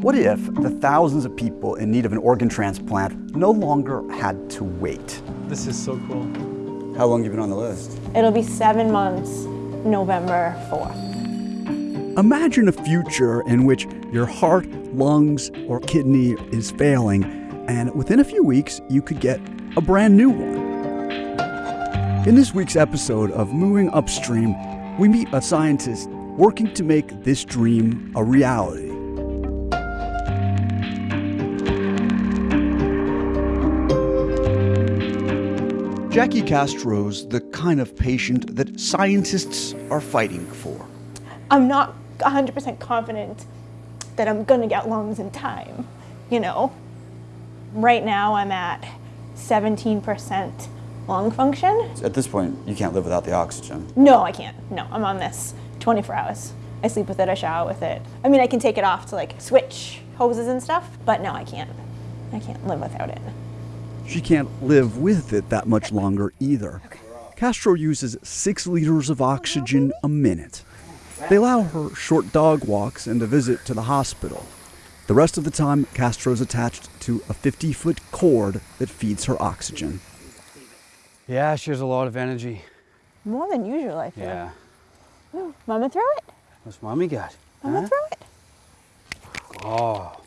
What if the thousands of people in need of an organ transplant no longer had to wait? This is so cool. How long have you been on the list? It'll be seven months, November 4th. Imagine a future in which your heart, lungs, or kidney is failing, and within a few weeks, you could get a brand new one. In this week's episode of Moving Upstream, we meet a scientist working to make this dream a reality. Jackie Castro's the kind of patient that scientists are fighting for. I'm not 100% confident that I'm gonna get lungs in time, you know? Right now I'm at 17% lung function. At this point, you can't live without the oxygen. No, I can't. No, I'm on this 24 hours. I sleep with it, I shower with it. I mean, I can take it off to like switch hoses and stuff, but no, I can't. I can't live without it. She can't live with it that much longer either. Castro uses six liters of oxygen a minute. They allow her short dog walks and a visit to the hospital. The rest of the time, Castro's attached to a 50 foot cord that feeds her oxygen. Yeah, she has a lot of energy. More than usual, I feel. Yeah. Ooh, Mama throw it? What's mommy got? Mama Huh? throw it? Oh.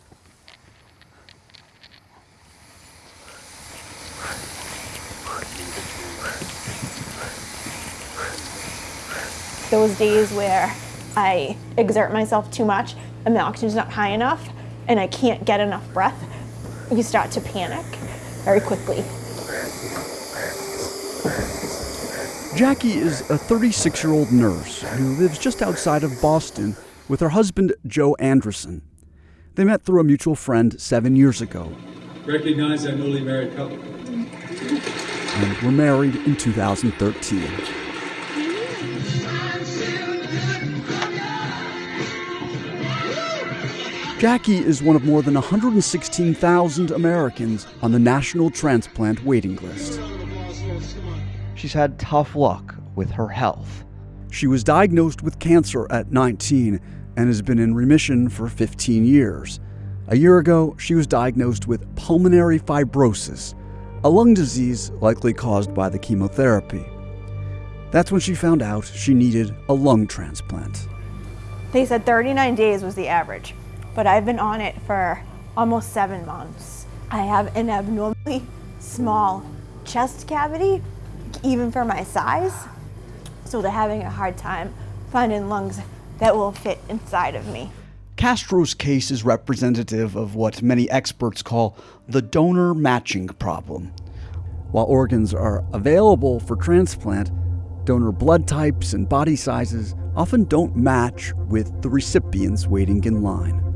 Those days where I exert myself too much and the oxygen's not high enough and I can't get enough breath, you start to panic very quickly. Jackie is a 36 year old nurse who lives just outside of Boston with her husband, Joe Anderson. They met through a mutual friend seven years ago Recognize our newly married couple. and were married in 2013. Jackie is one of more than 116,000 Americans on the National Transplant waiting list. She's had tough luck with her health. She was diagnosed with cancer at 19 and has been in remission for 15 years. A year ago, she was diagnosed with pulmonary fibrosis, a lung disease likely caused by the chemotherapy. That's when she found out she needed a lung transplant. They said 39 days was the average, but I've been on it for almost seven months. I have an abnormally small chest cavity, even for my size, so they're having a hard time finding lungs that will fit inside of me. Castro's case is representative of what many experts call the donor matching problem. While organs are available for transplant, donor blood types and body sizes often don't match with the recipients waiting in line.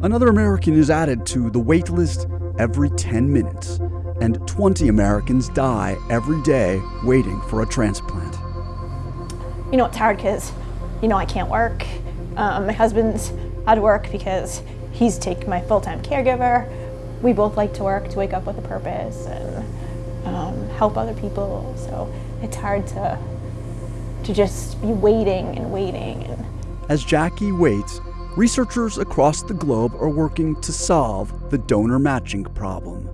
Another American is added to the wait list every 10 minutes, and 20 Americans die every day waiting for a transplant. You know, it's hard because, you know, I can't work. Um, my husband's out of work because he's taking my full-time caregiver. We both like to work to wake up with a purpose and um, help other people. So it's hard to to just be waiting and waiting and As Jackie waits, researchers across the globe are working to solve the donor matching problem.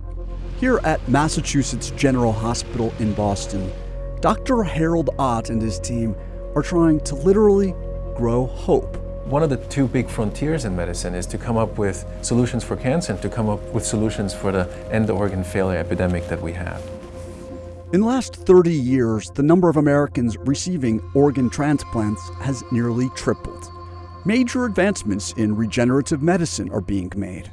Here at Massachusetts General Hospital in Boston, Dr. Harald Ott and his team are trying to literally grow hope. One of the two big frontiers in medicine is to come up with solutions for cancer and to come up with solutions for the end organ failure epidemic that we have. In the last 30 years, the number of Americans receiving organ transplants has nearly tripled. Major advancements in regenerative medicine are being made.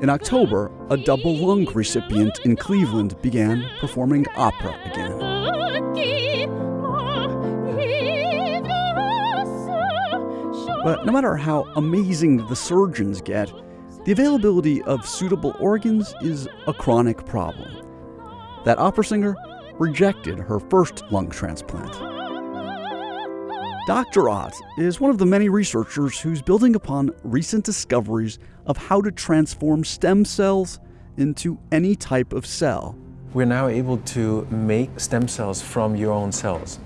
In October, a double lung recipient in Cleveland began performing opera again. But no matter how amazing the surgeons get, the availability of suitable organs is a chronic problem. That opera singer rejected her first lung transplant. Dr. Ott is one of the many researchers who's building upon recent discoveries of how to transform stem cells into any type of cell. We're now able to make stem cells from your own cells.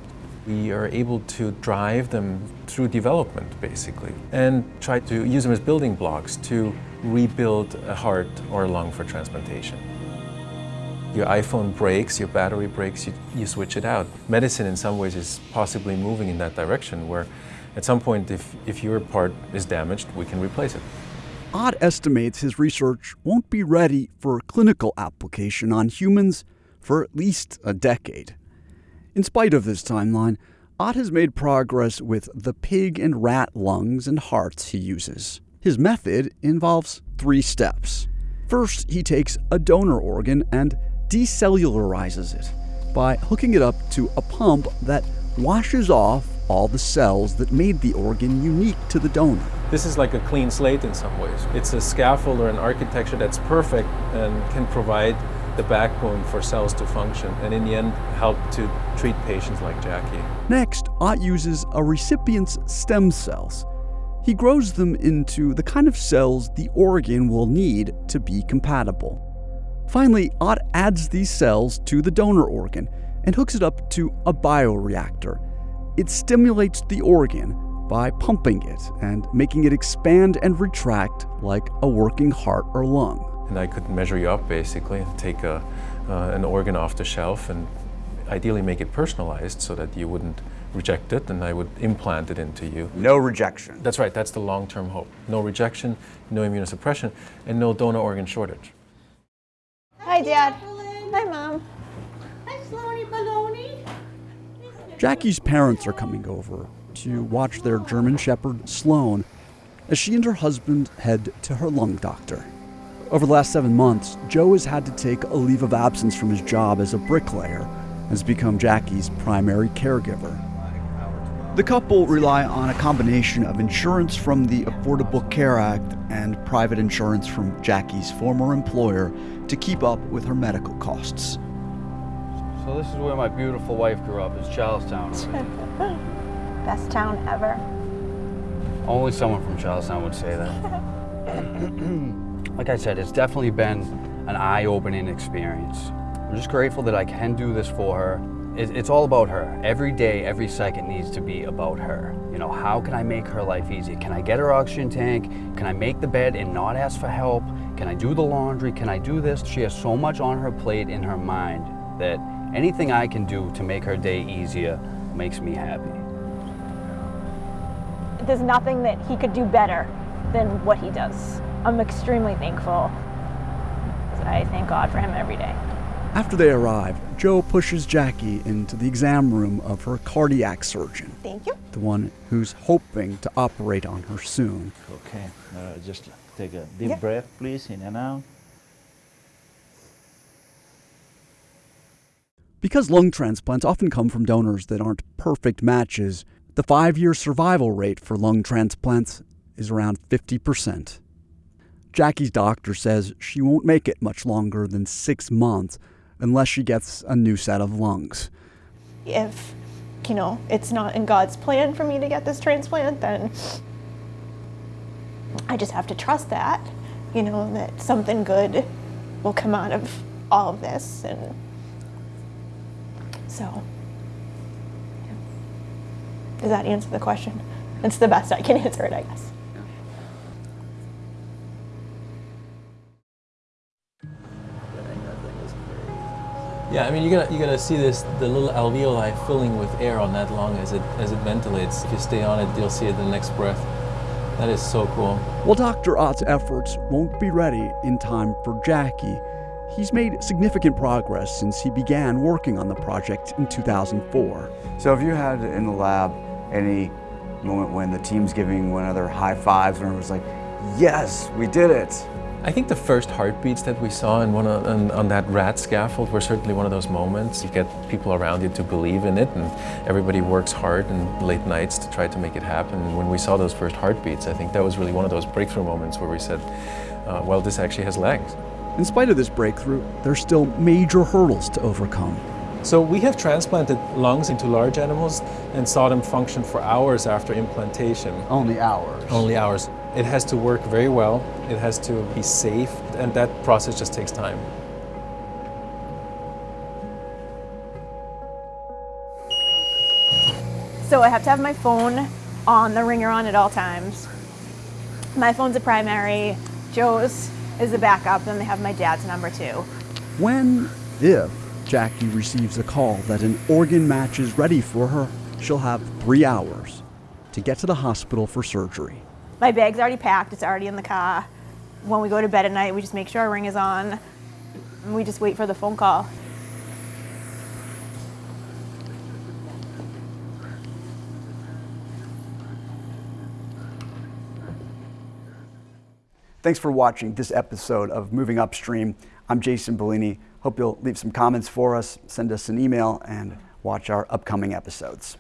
We are able to drive them through development, basically, and try to use them as building blocks to rebuild a heart or a lung for transplantation. Your iPhone breaks, your battery breaks, you, you switch it out. Medicine, in some ways, is possibly moving in that direction where at some point, if, if your part is damaged, we can replace it. Ott estimates his research won't be ready for clinical application on humans for at least a decade. In spite of this timeline, Ott has made progress with the pig and rat lungs and hearts he uses. His method involves three steps. First, he takes a donor organ and decellularizes it by hooking it up to a pump that washes off all the cells that made the organ unique to the donor. This is like a clean slate in some ways. It's a scaffold or an architecture that's perfect and can provide the backbone for cells to function and in the end help to treat patients like Jackie. Next, Ott uses a recipient's stem cells. He grows them into the kind of cells the organ will need to be compatible. Finally, Ott adds these cells to the donor organ and hooks it up to a bioreactor. It stimulates the organ by pumping it and making it expand and retract like a working heart or lung. And I could measure you up basically, take a, uh, an organ off the shelf and ideally make it personalized so that you wouldn't reject it and I would implant it into you. No rejection. That's right, that's the long term hope. No rejection, no immunosuppression, and no donor organ shortage. Hi, Dad. Hi, Mom. Hi, Sloanie Baloney. Jackie's parents are coming over to watch their German Shepherd, Sloan, as she and her husband head to her lung doctor. Over the last seven months, Joe has had to take a leave of absence from his job as a bricklayer and has become Jackie's primary caregiver. The couple rely on a combination of insurance from the Affordable Care Act and private insurance from Jackie's former employer to keep up with her medical costs. So this is where my beautiful wife grew up, is Charlestown. Best town ever. Only someone from Charlestown would say that. like I said, it's definitely been an eye-opening experience. I'm just grateful that I can do this for her. It, it's all about her. Every day, every second needs to be about her. You know, how can I make her life easy? Can I get her oxygen tank? Can I make the bed and not ask for help? Can I do the laundry? Can I do this? She has so much on her plate in her mind that anything I can do to make her day easier makes me happy. There's nothing that he could do better than what he does. I'm extremely thankful. I thank God for him every day. After they arrive, Joe pushes Jackie into the exam room of her cardiac surgeon, Thank you. the one who's hoping to operate on her soon. Okay, uh, just take a deep Yeah. breath, please, in and out. Because lung transplants often come from donors that aren't perfect matches, the five year survival rate for lung transplants is around 50%. Jackie's doctor says she won't make it much longer than six months unless she gets a new set of lungs. If, you know, it's not in God's plan for me to get this transplant, then I just have to trust that, you know, that something good will come out of all of this. And so, yeah. does that answer the question? It's the best I can answer it, I guess. Yeah, I mean, you're gonna, you're gonna see this, the little alveoli filling with air on that lung as it, as it ventilates. If you stay on it, you'll see it the next breath. That is so cool. While Dr. Ott's efforts won't be ready in time for Jackie, he's made significant progress since he began working on the project in 2004. So have you had in the lab any moment when the team's giving one another high fives and was like, yes, we did it? I think the first heartbeats that we saw in one of, on, on that rat scaffold were certainly one of those moments. You get people around you to believe in it, and everybody works hard and late nights to try to make it happen. And when we saw those first heartbeats, I think that was really one of those breakthrough moments where we said, uh, well, this actually has legs. In spite of this breakthrough, there's still major hurdles to overcome. So we have transplanted lungs into large animals and saw them function for hours after implantation. Only hours. Only hours. It has to work very well, it has to be safe, and that process just takes time. So I have to have my phone on the ringer on at all times. My phone's a primary. Joe's is a backup. Then they have my dad's number too. When, if, Jackie receives a call that an organ match is ready for her, she'll have three hours to get to the hospital for surgery. My bag's already packed. It's already in the car. When we go to bed at night, we just make sure our ring is on. And we just wait for the phone call. Thanks for watching this episode of Moving Upstream. I'm Jason Bellini. Hope you'll leave some comments for us, send us an email, and watch our upcoming episodes.